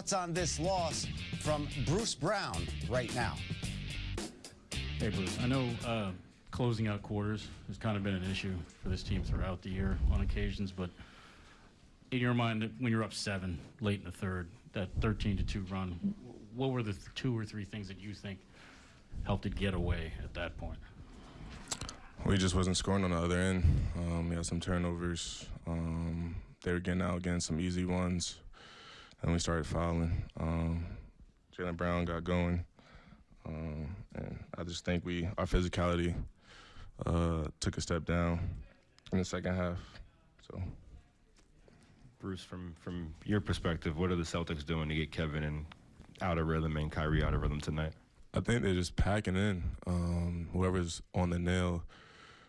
thoughts on this loss from Bruce Brown right now. Hey, Bruce. I know uh, closing out quarters has kind of been an issue for this team throughout the year on occasions, but in your mind, when you're up seven late in the third, that 13 to two run, what were the two or three things that you think helped it get away at that point? We just wasn't scoring on the other end. Um, we had some turnovers. Um, they were getting out again some easy ones, and we started fouling. Um, Jaylen Brown got going, um, and I just think we our physicality uh, took a step down in the second half. So Bruce, from from your perspective, what are the Celtics doing to get Kevin and out of rhythm and Kyrie out of rhythm tonight? I think they're just packing in. Um, whoever's on the nail,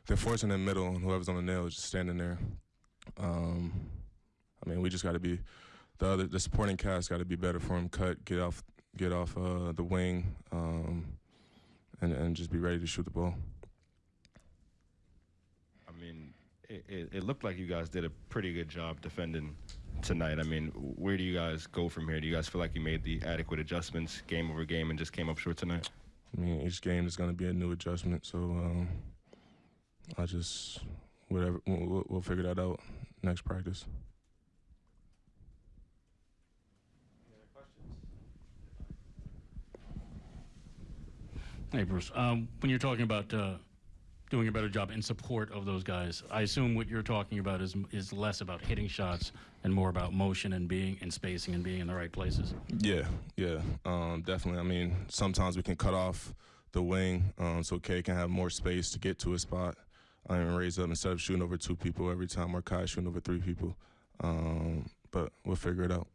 they're forcing the middle, and whoever's on the nail is just standing there. Um, I mean, we just got to be the other the supporting cast got to be better for him. Cut, get off, get off uh, the wing, um, and and just be ready to shoot the ball. I mean, it, it, it looked like you guys did a pretty good job defending tonight. I mean, where do you guys go from here? Do you guys feel like you made the adequate adjustments game over game and just came up short tonight? I mean, each game is going to be a new adjustment, so um, I just whatever we'll, we'll figure that out next practice. Hey, Bruce. Um, when you're talking about uh, doing a better job in support of those guys, I assume what you're talking about is is less about hitting shots and more about motion and being and spacing and being in the right places. Yeah, yeah, um, definitely. I mean, sometimes we can cut off the wing um, so K can have more space to get to a spot um, and raise up instead of shooting over two people every time or Kai shooting over three people. Um, but we'll figure it out.